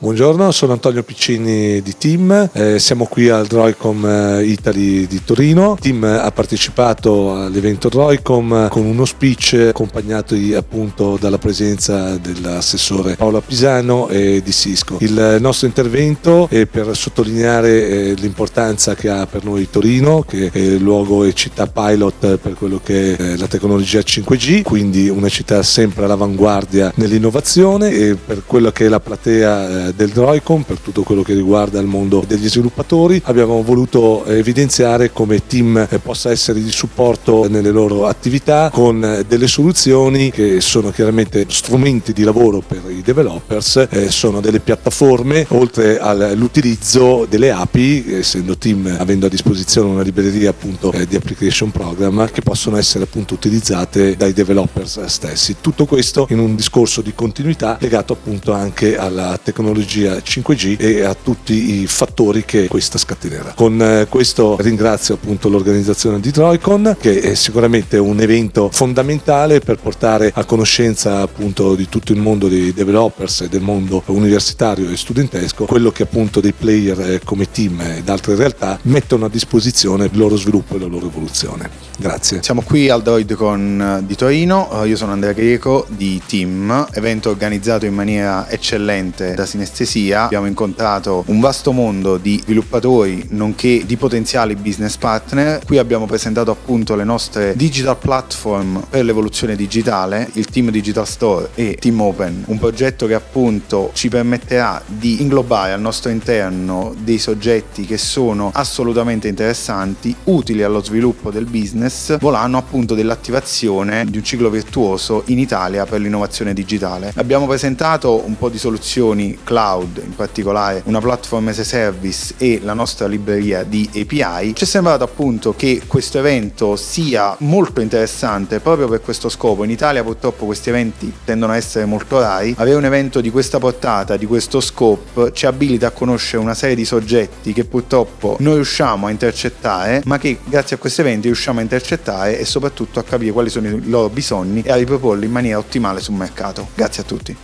Buongiorno, sono Antonio Piccini di Team, eh, siamo qui al Droicom eh, Italy di Torino. Team ha partecipato all'evento Droicom con uno speech accompagnato appunto dalla presenza dell'assessore Paola Pisano e di Cisco. Il nostro intervento è per sottolineare eh, l'importanza che ha per noi Torino, che è luogo e città pilot per quello che è eh, la tecnologia 5G, quindi una città sempre all'avanguardia nell'innovazione e per quello che è la platea del Droicom per tutto quello che riguarda il mondo degli sviluppatori. Abbiamo voluto evidenziare come team eh, possa essere di supporto nelle loro attività con eh, delle soluzioni che sono chiaramente strumenti di lavoro per i developers, eh, sono delle piattaforme oltre all'utilizzo delle API, essendo team avendo a disposizione una libreria appunto di application program che possono essere appunto utilizzate dai developers stessi. Tutto questo in un discorso di continuità legato appunto anche alla tecnologia tecnologia 5G e a tutti i fattori che questa scatenerà. Con eh, questo ringrazio appunto l'organizzazione di Troicon che è sicuramente un evento fondamentale per portare a conoscenza appunto di tutto il mondo dei developers e del mondo universitario e studentesco quello che appunto dei player eh, come team ed altre realtà mettono a disposizione il loro sviluppo e la loro evoluzione. Grazie. Siamo qui al DroidCon di Torino, io sono Andrea Greco di Team, evento organizzato in maniera eccellente da Sinestro anestesia abbiamo incontrato un vasto mondo di sviluppatori nonché di potenziali business partner. Qui abbiamo presentato appunto le nostre digital platform per l'evoluzione digitale, il Team Digital Store e Team Open, un progetto che appunto ci permetterà di inglobare al nostro interno dei soggetti che sono assolutamente interessanti, utili allo sviluppo del business, volano appunto dell'attivazione di un ciclo virtuoso in Italia per l'innovazione digitale. Abbiamo presentato un po' di soluzioni cloud cloud, in particolare una platform as a service e la nostra libreria di API, ci è sembrato appunto che questo evento sia molto interessante proprio per questo scopo. In Italia purtroppo questi eventi tendono a essere molto rari. Avere un evento di questa portata, di questo scope, ci abilita a conoscere una serie di soggetti che purtroppo non riusciamo a intercettare, ma che grazie a questi eventi riusciamo a intercettare e soprattutto a capire quali sono i loro bisogni e a riproporli in maniera ottimale sul mercato. Grazie a tutti.